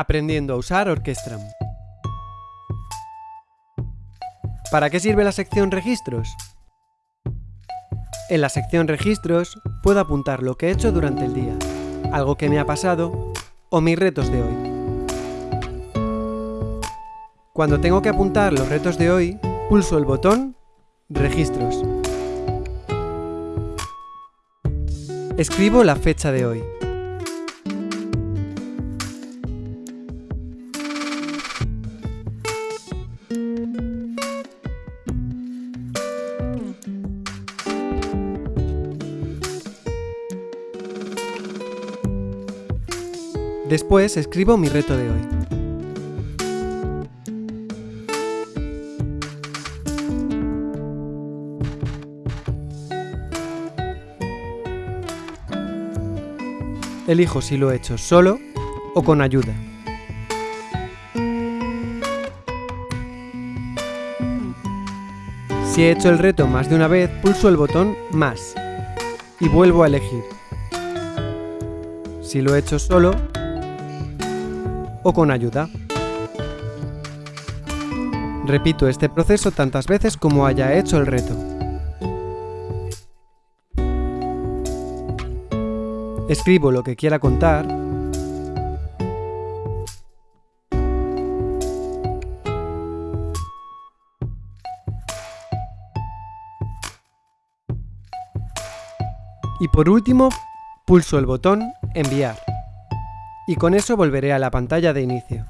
Aprendiendo a usar Orquestram. ¿Para qué sirve la sección Registros? En la sección Registros puedo apuntar lo que he hecho durante el día, algo que me ha pasado o mis retos de hoy. Cuando tengo que apuntar los retos de hoy, pulso el botón Registros. Escribo la fecha de hoy. Después escribo mi reto de hoy. Elijo si lo he hecho solo o con ayuda. Si he hecho el reto más de una vez, pulso el botón Más y vuelvo a elegir. Si lo he hecho solo o con ayuda. Repito este proceso tantas veces como haya hecho el reto. Escribo lo que quiera contar y por último pulso el botón Enviar y con eso volveré a la pantalla de inicio.